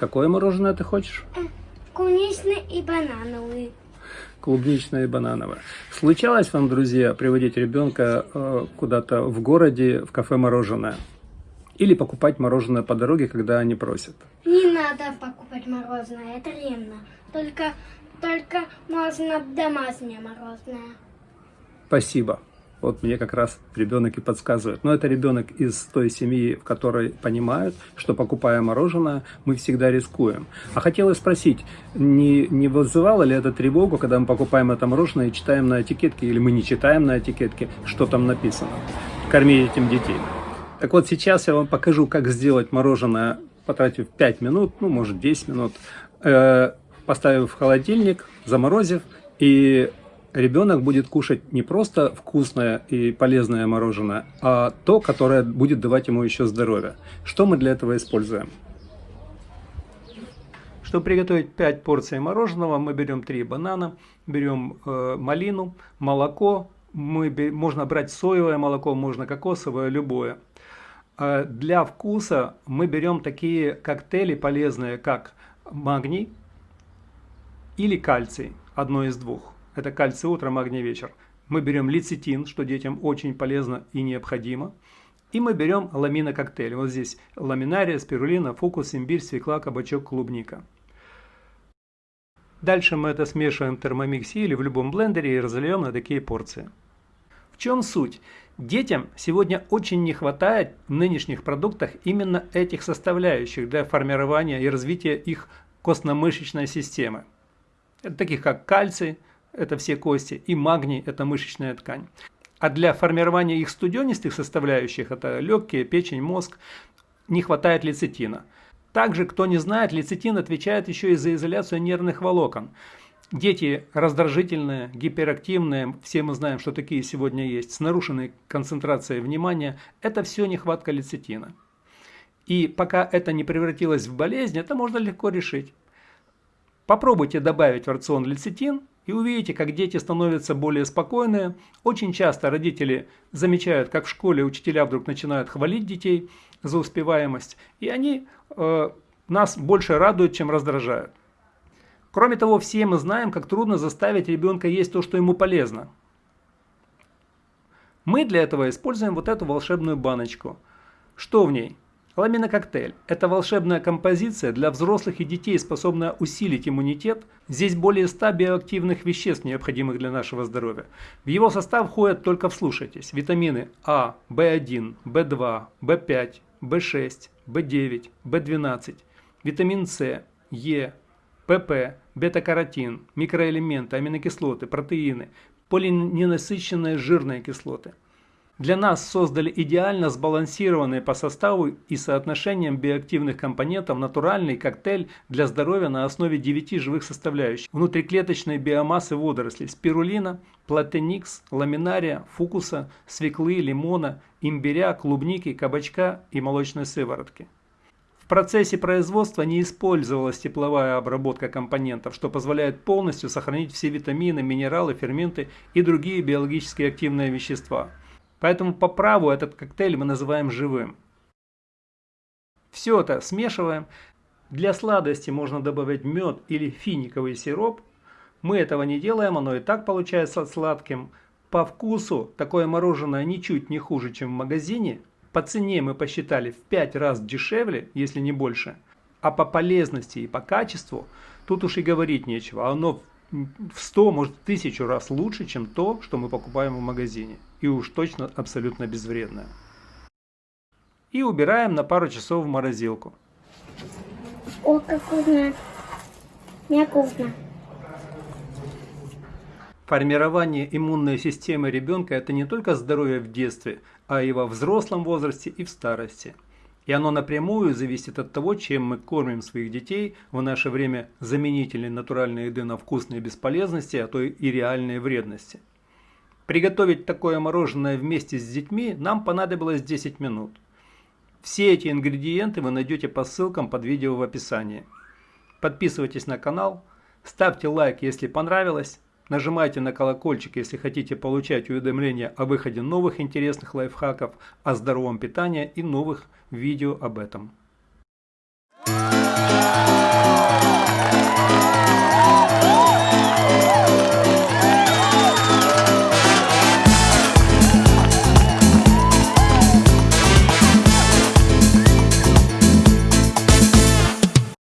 Какое мороженое ты хочешь? Клубничный и банановый. Клубничное и банановое. Случалось вам, друзья, приводить ребенка э, куда-то в городе в кафе мороженое? Или покупать мороженое по дороге, когда они просят? Не надо покупать мороженое, это вредно. Только, только можно домашнее мороженое. Спасибо. Вот мне как раз ребенок и подсказывает. Но это ребенок из той семьи, в которой понимают, что покупая мороженое, мы всегда рискуем. А хотела спросить, не, не вызывало ли это тревогу, когда мы покупаем это мороженое и читаем на этикетке, или мы не читаем на этикетке, что там написано? Кормить этим детей. Так вот, сейчас я вам покажу, как сделать мороженое, потратив 5 минут, ну, может, 10 минут, э, поставив в холодильник, заморозив, и ребенок будет кушать не просто вкусное и полезное мороженое, а то, которое будет давать ему еще здоровье. Что мы для этого используем? Чтобы приготовить 5 порций мороженого, мы берем 3 банана, берем э, малину, молоко, мы, можно брать соевое молоко, можно кокосовое, любое. Э, для вкуса мы берем такие коктейли полезные, как магний или кальций, одно из двух это кальций утро, магний вечер. Мы берем лецитин, что детям очень полезно и необходимо. И мы берем ламинококтейль. Вот здесь ламинария, спирулина, фукус, имбирь, свекла, кабачок, клубника. Дальше мы это смешиваем в термомиксе или в любом блендере и разольем на такие порции. В чем суть? Детям сегодня очень не хватает в нынешних продуктах именно этих составляющих для формирования и развития их костно-мышечной системы. Таких как кальций, это все кости, и магний – это мышечная ткань. А для формирования их студенистых составляющих, это легкие, печень, мозг, не хватает лецитина. Также, кто не знает, лецитин отвечает еще и за изоляцию нервных волокон. Дети раздражительные, гиперактивные, все мы знаем, что такие сегодня есть, с нарушенной концентрацией внимания, это все нехватка лецитина. И пока это не превратилось в болезнь, это можно легко решить. Попробуйте добавить в рацион лецитин, и увидите, как дети становятся более спокойные. Очень часто родители замечают, как в школе учителя вдруг начинают хвалить детей за успеваемость, и они э, нас больше радуют, чем раздражают. Кроме того, все мы знаем, как трудно заставить ребенка есть то, что ему полезно. Мы для этого используем вот эту волшебную баночку. Что в ней? Ламинококтейль – это волшебная композиция для взрослых и детей, способная усилить иммунитет. Здесь более 100 биоактивных веществ, необходимых для нашего здоровья. В его состав входят, только вслушайтесь, витамины А, В1, В2, В5, В6, В9, В12, витамин С, Е, ПП, бета-каротин, микроэлементы, аминокислоты, протеины, полиненасыщенные жирные кислоты – для нас создали идеально сбалансированный по составу и соотношениям биоактивных компонентов натуральный коктейль для здоровья на основе 9 живых составляющих. Внутриклеточной биомассы водорослей спирулина, платеникс, ламинария, фукуса, свеклы, лимона, имбиря, клубники, кабачка и молочной сыворотки. В процессе производства не использовалась тепловая обработка компонентов, что позволяет полностью сохранить все витамины, минералы, ферменты и другие биологически активные вещества. Поэтому по праву этот коктейль мы называем живым. Все это смешиваем. Для сладости можно добавить мед или финиковый сироп. Мы этого не делаем, оно и так получается сладким. По вкусу такое мороженое ничуть не хуже, чем в магазине. По цене мы посчитали в 5 раз дешевле, если не больше. А по полезности и по качеству тут уж и говорить нечего. Оно в 100, может в 1000 раз лучше, чем то, что мы покупаем в магазине. И уж точно абсолютно безвредное. И убираем на пару часов в морозилку. О, как вкусно. Мне вкусно. Формирование иммунной системы ребенка – это не только здоровье в детстве, а и во взрослом возрасте и в старости. И оно напрямую зависит от того, чем мы кормим своих детей в наше время заменительной натуральной еды на вкусные бесполезности, а то и реальные вредности. Приготовить такое мороженое вместе с детьми нам понадобилось 10 минут. Все эти ингредиенты вы найдете по ссылкам под видео в описании. Подписывайтесь на канал, ставьте лайк, если понравилось, нажимайте на колокольчик, если хотите получать уведомления о выходе новых интересных лайфхаков о здоровом питании и новых видео об этом.